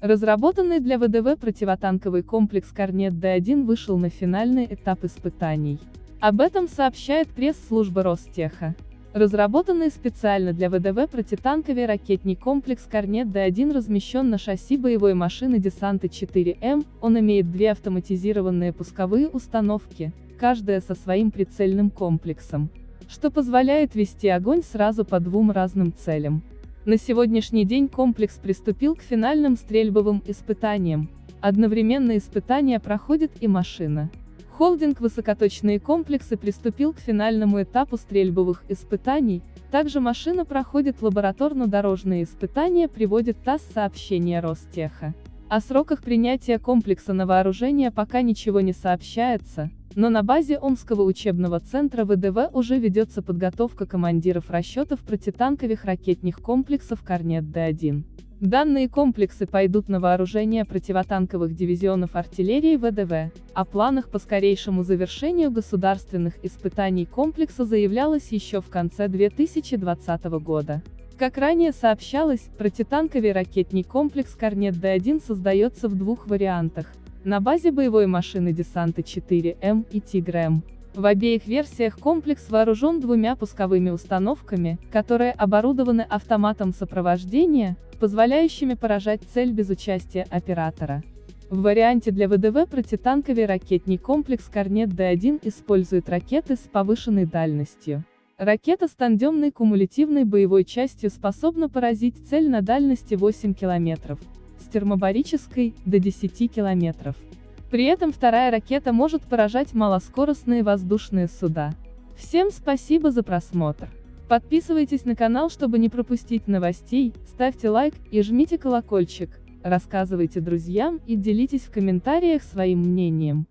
Разработанный для ВДВ противотанковый комплекс Корнет Д-1 вышел на финальный этап испытаний. Об этом сообщает пресс-служба Ростеха. Разработанный специально для ВДВ протитанковый ракетный комплекс Корнет Д-1 размещен на шасси боевой машины десанта 4М, он имеет две автоматизированные пусковые установки, каждая со своим прицельным комплексом, что позволяет вести огонь сразу по двум разным целям. На сегодняшний день комплекс приступил к финальным стрельбовым испытаниям. Одновременно испытания проходит и машина. Холдинг «Высокоточные комплексы» приступил к финальному этапу стрельбовых испытаний, также машина проходит лабораторно-дорожные испытания, приводит ТАСС сообщение Ростеха. О сроках принятия комплекса на вооружение пока ничего не сообщается, но на базе Омского учебного центра ВДВ уже ведется подготовка командиров расчетов протитанковых ракетных комплексов «Корнет Д-1». Данные комплексы пойдут на вооружение противотанковых дивизионов артиллерии ВДВ. О планах по скорейшему завершению государственных испытаний комплекса заявлялось еще в конце 2020 года. Как ранее сообщалось, протитанковый ракетный комплекс «Корнет Д-1» создается в двух вариантах, на базе боевой машины десанта 4М и Тигр-М. В обеих версиях комплекс вооружен двумя пусковыми установками, которые оборудованы автоматом сопровождения, позволяющими поражать цель без участия оператора. В варианте для ВДВ протитанковый ракетный комплекс Корнет Д-1 использует ракеты с повышенной дальностью. Ракета с тандемной кумулятивной боевой частью способна поразить цель на дальности 8 километров, с термобарической – до 10 километров. При этом вторая ракета может поражать малоскоростные воздушные суда. Всем спасибо за просмотр. Подписывайтесь на канал, чтобы не пропустить новостей, ставьте лайк и жмите колокольчик, рассказывайте друзьям и делитесь в комментариях своим мнением.